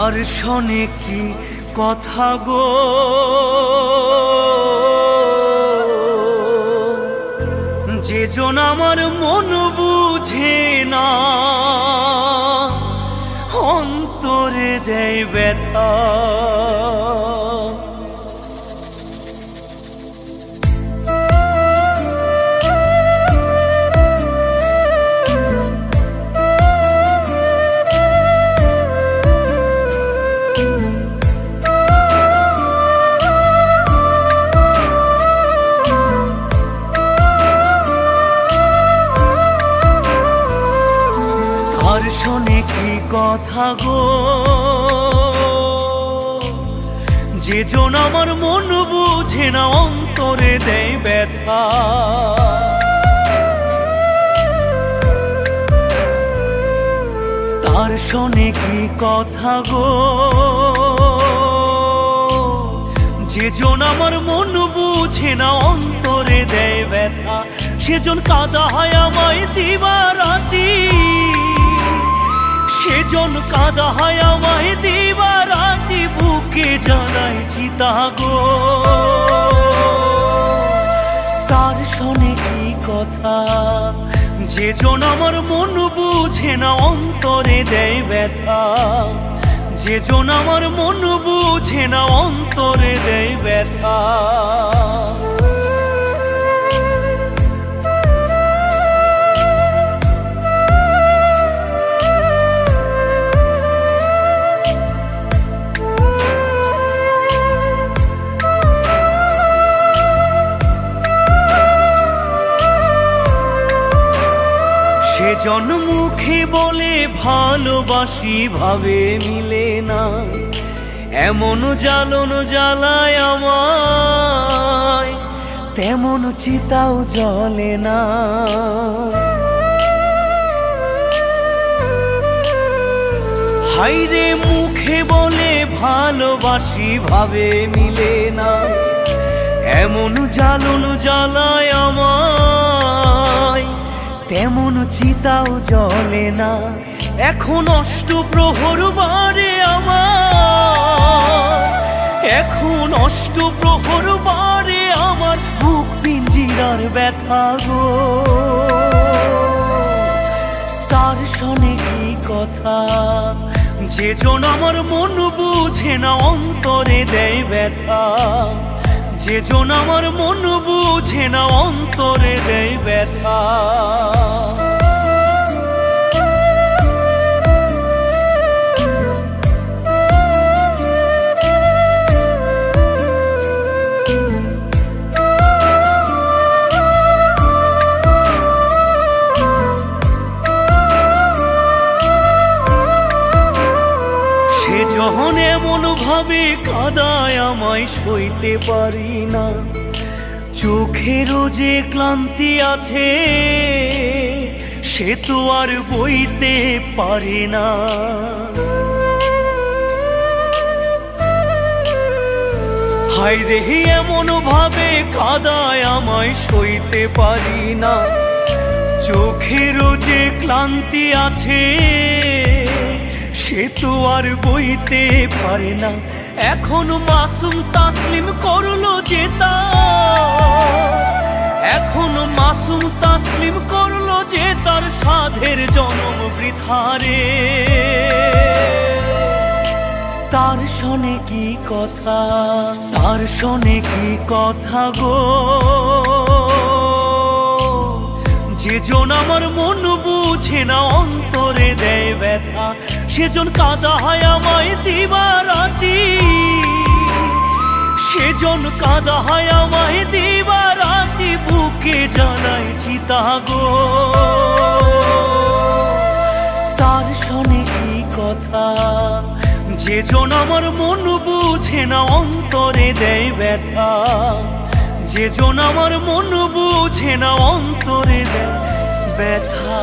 আর শোনে কি কথা গো? যে জন আমার মন বুঝে না অন্তরে দেয় ব্যথা। কথা গো। যে জন আমার মন বুঝে না, অন্তরে দেয় ব্যথা। তার শোনে কি কথা গো? যে জন আমার মন বুঝে না, অন্তরে দেয় ব্যথা। সেজন কাদা হয় আমায় দিবারাতি সেজন কাদা হয় আমায় দিবারাতি বুকে জানাই চিতা গো তার শোনে কি কথা যে জন আমার মন বুঝে না, অন্তরে দেয় ব্যথা। যে জন আমার মন বুঝে না, অন্তরে দেয় ব্যথা। সে জন্মুখে বলে ভালোবাসি, ভাবে মিলে না। এমন জ্বালন জ্বালায় আমায়, তেমন চিতাও জ্বলে না। হাইরে মুখে বলে ভালোবাসি, ভাবে মিলে না। এমন জ্বালন জ্বালায় আমায় তেমন চিতাও জলে না। এখন অষ্ট প্রহর বারে আমার। এখন অষ্ট প্রহর বারে আমার বুক পিঞ্জিরার ব্যথা গো। তার শোনে কি কথা? যে জন আমার মন বুঝে না, অন্তরে দেয় ব্যথা। যে জন আমার মন বুঝে না অন্তরে দেয় ব্যথা। যখন এমন ভাবে কাদায় আমায় সইতে পারি না চোখেরও যে ক্লান্তি আছে, সে তো আর বইতে পারে না। হাই রে এমন ভাবে কাদায় আমায় সইতে পারি না চোখেরও যে ক্লান্তি আছে সে তো আর বইতে পারে না। এখন মাসুম তাসলিম করল তার। এখন মাসুম তাসলিম করল যে তার সাধের জনম বৃথারে। তার শোনে কি কথা, তার শোনে কি কথা গো। যে জন আমার মন বুঝে না, অন্তরে দেয় ব্যথা। সেজন কাদা হয় আমায় দিবারাতি। সেজন কাদা হয় আমায় দিবারাতি, বুকে জানাই চিতা গো। তার শোনে কি কথা, যেজন আমার মন বুঝে না, অন্তরে দেয় ব্যথা। যেজন আমার মন বুঝে না, অন্তরে দেয় ব্যথা।